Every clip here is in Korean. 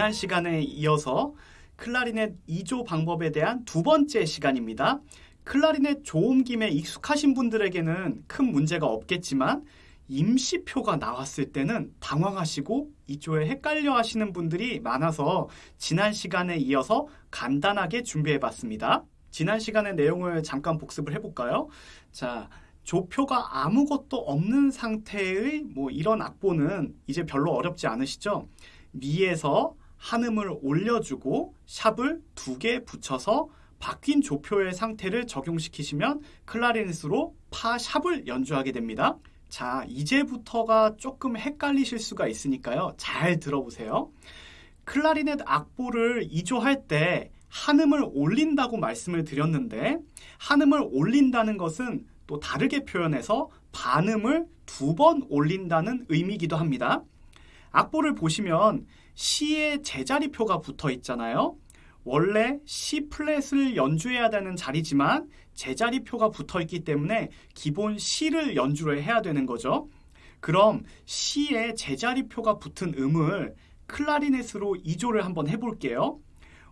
지난 시간에 이어서 클라리넷 2조 방법에 대한 두 번째 시간입니다. 클라리넷 조음김에 익숙하신 분들에게는 큰 문제가 없겠지만 임시표가 나왔을 때는 당황하시고 이조에 헷갈려 하시는 분들이 많아서 지난 시간에 이어서 간단하게 준비해 봤습니다. 지난 시간의 내용을 잠깐 복습을 해볼까요? 자, 조표가 아무것도 없는 상태의 뭐 이런 악보는 이제 별로 어렵지 않으시죠? 미에서 한음을 올려주고 샵을 두 개 붙여서 바뀐 조표의 상태를 적용시키시면 클라리넷으로 파 샵을 연주하게 됩니다. 자, 이제부터가 조금 헷갈리실 수가 있으니까요. 잘 들어보세요. 클라리넷 악보를 이조할 때 한음을 올린다고 말씀을 드렸는데 한음을 올린다는 것은 또 다르게 표현해서 반음을 두 번 올린다는 의미이기도 합니다. 악보를 보시면 C의 제자리표가 붙어 있잖아요. 원래 C 플랫을 연주해야 되는 자리지만 제자리표가 붙어 있기 때문에 기본 C를 연주를 해야 되는 거죠. 그럼 C의 제자리표가 붙은 음을 클라리넷으로 이조를 한번 해볼게요.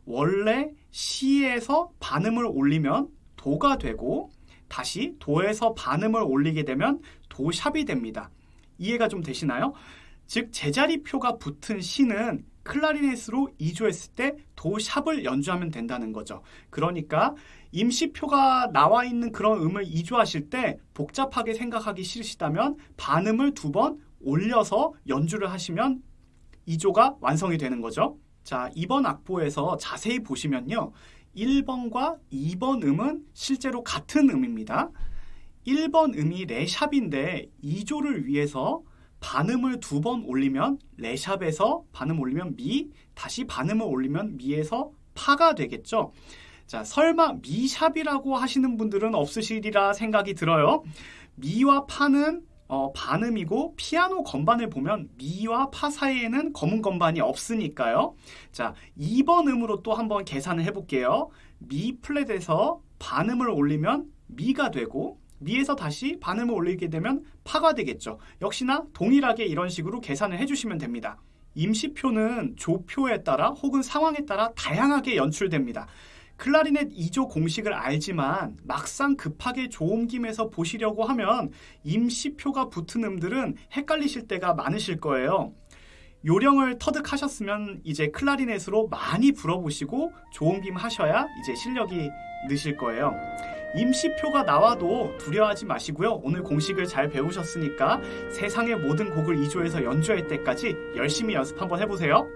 원래 C에서 반음을 올리면 도가 되고 다시 도에서 반음을 올리게 되면 도샵이 됩니다. 이해가 좀 되시나요? 즉 제자리표가 붙은 C는 클라리넷으로 이조했을 때 도샵을 연주하면 된다는 거죠. 그러니까 임시표가 나와 있는 그런 음을 이조하실 때 복잡하게 생각하기 싫으시다면 반음을 두 번 올려서 연주를 하시면 이조가 완성이 되는 거죠. 자, 이번 악보에서 자세히 보시면요. 1번과 2번 음은 실제로 같은 음입니다. 1번 음이 레샵인데 2조를 위해서 반음을 두 번 올리면 레샵에서 반음 올리면 미, 다시 반음을 올리면 미에서 파가 되겠죠. 자, 설마 미샵이라고 하시는 분들은 없으시리라 생각이 들어요. 미와 파는 어, 반음이고 피아노 건반을 보면 미와 파 사이에는 검은 건반이 없으니까요. 자, 2번 음으로 또 한번 계산을 해볼게요. 미 플랫에서 반음을 올리면 미가 되고 미에서 다시 반음을 올리게 되면 파가 되겠죠. 역시나 동일하게 이런 식으로 계산을 해주시면 됩니다. 임시표는 조표에 따라 혹은 상황에 따라 다양하게 연출됩니다. 클라리넷 2조 공식을 알지만 막상 급하게 조음김에서 보시려고 하면 임시표가 붙은 음들은 헷갈리실 때가 많으실 거예요. 요령을 터득하셨으면 이제 클라리넷으로 많이 불어보시고 조음김 하셔야 이제 실력이 느실 거예요. 임시표가 나와도 두려워하지 마시고요. 오늘 공식을 잘 배우셨으니까 세상의 모든 곡을 2조에서 연주할 때까지 열심히 연습 한번 해보세요.